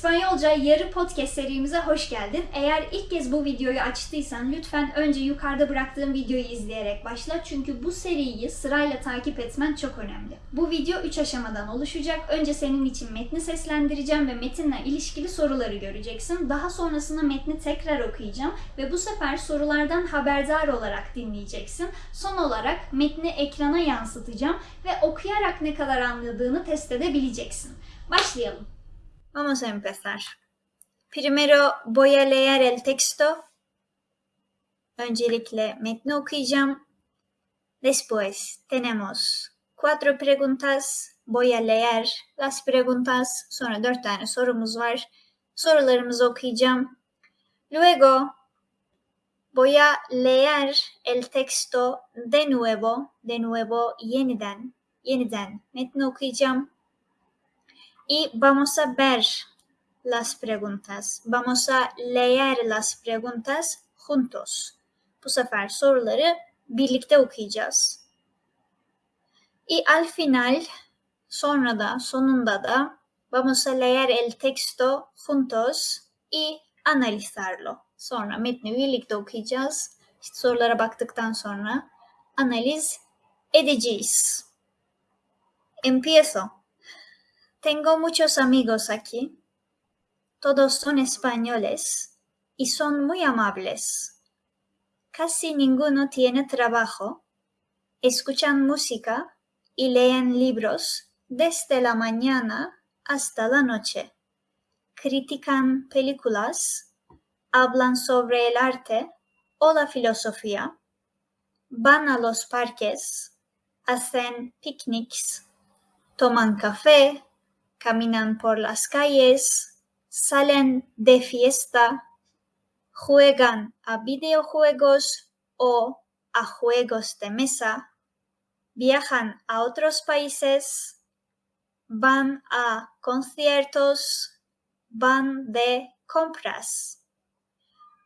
İspanyolca Yarı Podcast serimize hoş geldin. Eğer ilk kez bu videoyu açtıysan lütfen önce yukarıda bıraktığım videoyu izleyerek başla. Çünkü bu seriyi sırayla takip etmen çok önemli. Bu video 3 aşamadan oluşacak. Önce senin için metni seslendireceğim ve metinle ilişkili soruları göreceksin. Daha sonrasında metni tekrar okuyacağım ve bu sefer sorulardan haberdar olarak dinleyeceksin. Son olarak metni ekrana yansıtacağım ve okuyarak ne kadar anladığını test edebileceksin. Başlayalım. Vamos a empezar. Primero voy a leer el texto. Öncelikle metni okuyacağım. Después tenemos cuatro preguntas. Voy a leer las preguntas. Sonra dört tane sorumuz var. Sorularımızı okuyacağım. Luego voy a leer el texto de nuevo. De nuevo yeniden. Yeniden metni okuyacağım. Y vamos a ver las preguntas. Vamos a leer las preguntas juntos. Bu sefer soruları birlikte okuyacağız. Y al final, sonra da, sonunda da vamos a leer el texto juntos y analizarlo. Sonra metni birlikte okuyacağız. İşte sorulara baktıktan sonra analiz edeceğiz. Empiezo. Tengo muchos amigos aquí. Todos son españoles y son muy amables. Casi ninguno tiene trabajo. Escuchan música y leen libros desde la mañana hasta la noche. Critican películas, hablan sobre el arte o la filosofía, van a los parques, hacen picnics, toman café, caminan por las calles, salen de fiesta, juegan a videojuegos o a juegos de mesa, viajan a otros países, van a conciertos, van de compras.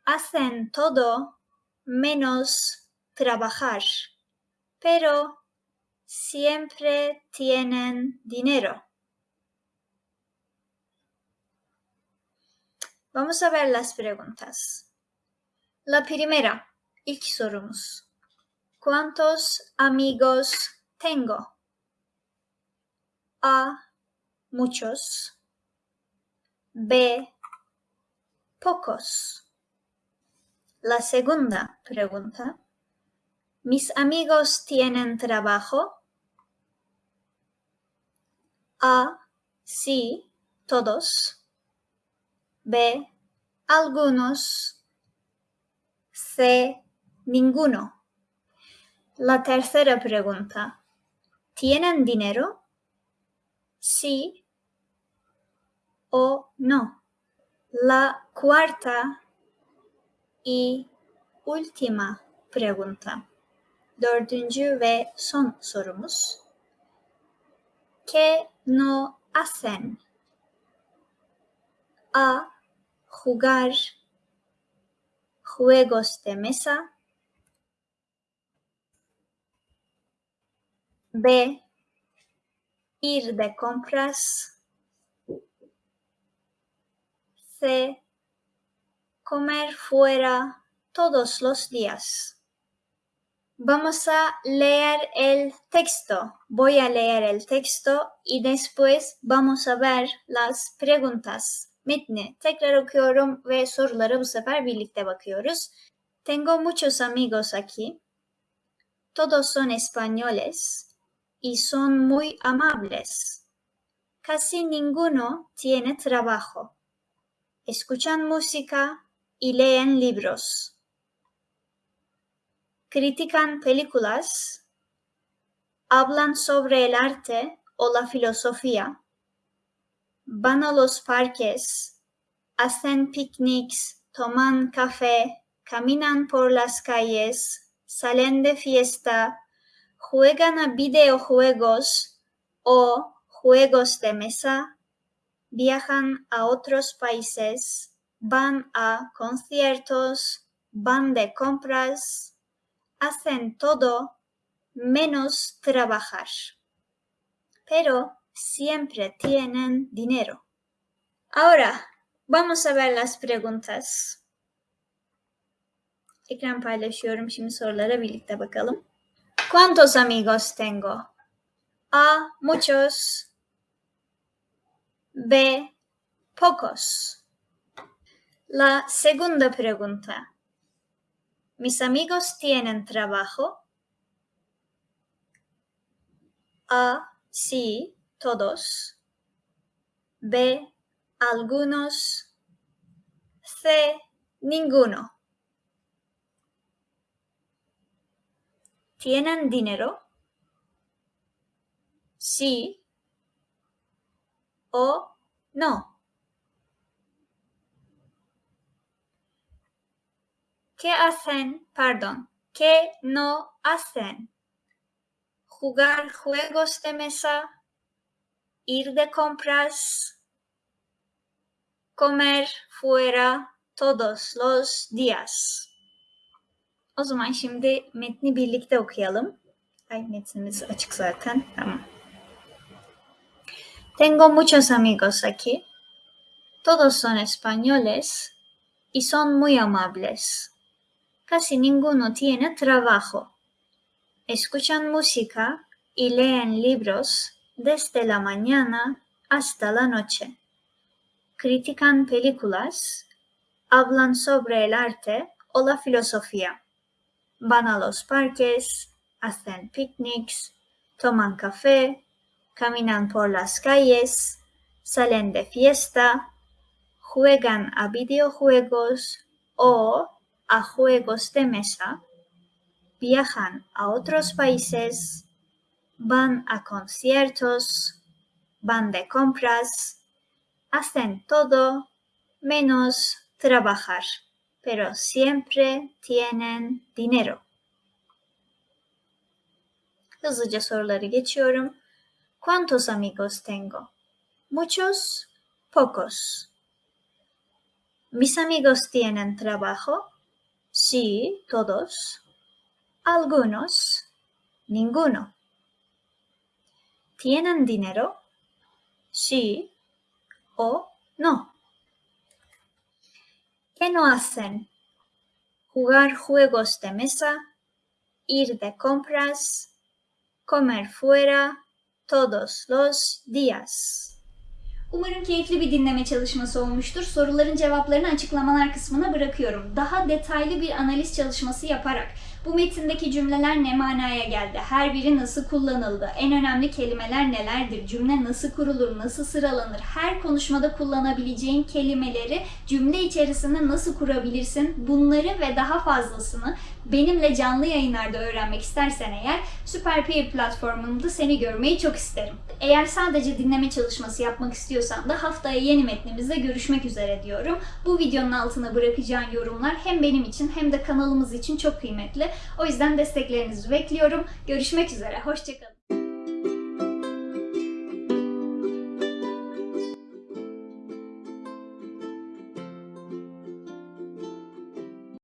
Hacen todo menos trabajar, pero siempre tienen dinero. Vamos a ver las preguntas. La primera, ilk sorumuz. ¿Cuántos amigos tengo? A. Muchos. B. Pocos. La segunda pregunta. ¿Mis amigos tienen trabajo? A. Sí, todos. B. Algunos. C. Ninguno. La tercera pregunta. ¿Tienen dinero? Sí o no. La cuarta y última pregunta. Dördüncü son sorumuz. ¿Qué no hacen? A jugar juegos de mesa. B. Ir de compras. C. Comer fuera todos los días. Vamos a leer el texto. Voy a leer el texto y después vamos a ver las preguntas. Metni tekrar okuyorum ve sorulara bu sefer birlikte bakıyoruz. Tengo muchos amigos aquí. Todos son españoles y son muy amables. Casi ninguno tiene trabajo. Escuchan música y leen libros. Critican películas. Hablan sobre el arte o la filosofía van a los parques, hacen picnics, toman café, caminan por las calles, salen de fiesta, juegan a videojuegos o juegos de mesa, viajan a otros países, van a conciertos, van de compras, hacen todo menos trabajar. Pero siempre tienen dinero. Ahora, vamos a ver las preguntas. Ekran paylaşıyorum. Şimdi sorulara birlikte bakalım. ¿Cuántos amigos tengo? A. Muchos. B. Pocos. La segunda pregunta. ¿Mis amigos tienen trabajo? A. Sí, todos. B. Algunos. C. Ninguno. ¿Tienen dinero? Sí o no. ¿Qué hacen? Perdón. ¿Qué no hacen? Jugar juegos de mesa, ir de compras, comer fuera todos los días. O zaman şimdi metni birlikte okuyalım. Ay metnimiz açık zaten. Tamam. Tengo muchos amigos aquí. Todos son españoles y son muy amables. Casi ninguno tiene trabajo. Escuchan música y leen libros desde la mañana hasta la noche. Critican películas, hablan sobre el arte o la filosofía. Van a los parques, hacen picnics, toman café, caminan por las calles, salen de fiesta, juegan a videojuegos o a juegos de mesa, viajan a otros países, van a conciertos, van de compras, hacen todo menos trabajar, pero siempre tienen dinero. Hızlıca soruları geçiyorum. ¿Cuántos amigos tengo? Muchos, pocos. ¿Mis amigos tienen trabajo? Sí, todos. Algunos, ninguno. ¿Tienen dinero? Sí o no. ¿Qué no hacen? Jugar juegos de mesa, ir de compras, comer fuera todos los días. Umarım keyifli bir dinleme çalışması olmuştur. Soruların cevaplarını açıklamalar kısmına bırakıyorum. Daha detaylı bir analiz çalışması yaparak bu metindeki cümleler ne manaya geldi? Her biri nasıl kullanıldı? En önemli kelimeler nelerdir? Cümle nasıl kurulur? Nasıl sıralanır? Her konuşmada kullanabileceğin kelimeleri cümle içerisinde nasıl kurabilirsin? Bunları ve daha fazlasını benimle canlı yayınlarda öğrenmek istersen eğer Süper Peer platformunda seni görmeyi çok isterim. Eğer sadece dinleme çalışması yapmak istiyorsan da haftaya yeni metnimizde görüşmek üzere diyorum. Bu videonun altına bırakacağın yorumlar hem benim için hem de kanalımız için çok kıymetli. O yüzden desteklerinizi bekliyorum. Görüşmek üzere. Hoşçakalın.